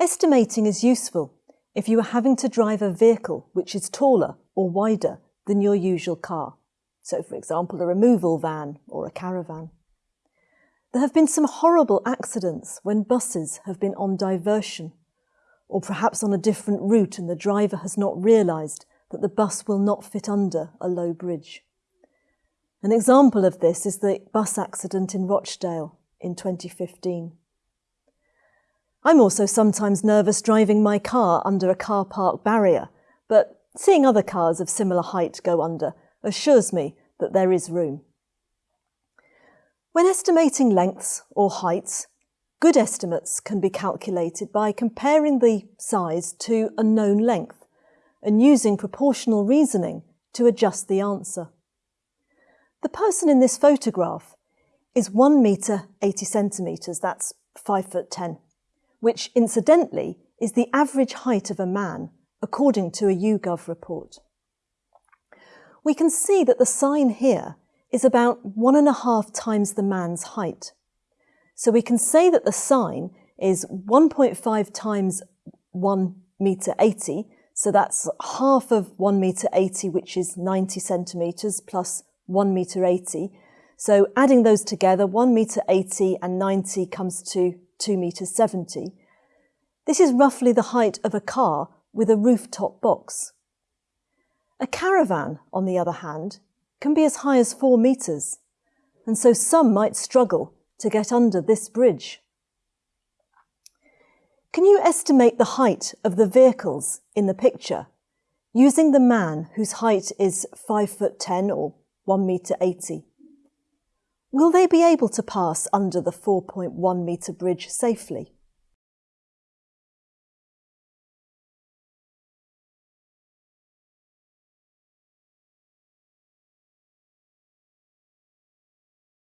Estimating is useful if you are having to drive a vehicle which is taller or wider than your usual car. So, for example, a removal van or a caravan. There have been some horrible accidents when buses have been on diversion, or perhaps on a different route and the driver has not realised that the bus will not fit under a low bridge. An example of this is the bus accident in Rochdale in 2015. I'm also sometimes nervous driving my car under a car park barrier, but seeing other cars of similar height go under assures me that there is room. When estimating lengths or heights, good estimates can be calculated by comparing the size to a known length and using proportional reasoning to adjust the answer. The person in this photograph is 1 metre 80 centimetres, that's 5 foot 10 which incidentally is the average height of a man, according to a YouGov report. We can see that the sign here is about one and a half times the man's height. So we can say that the sign is 1.5 times 1 metre 80, so that's half of 1 metre 80, which is 90 centimetres, plus 1 metre 80. So adding those together, 1 metre 80 and 90 comes to 2 metres 70. This is roughly the height of a car with a rooftop box. A caravan, on the other hand, can be as high as 4 metres, and so some might struggle to get under this bridge. Can you estimate the height of the vehicles in the picture using the man whose height is 5 foot 10 or 1 metre 80? Will they be able to pass under the 4.1 metre bridge safely?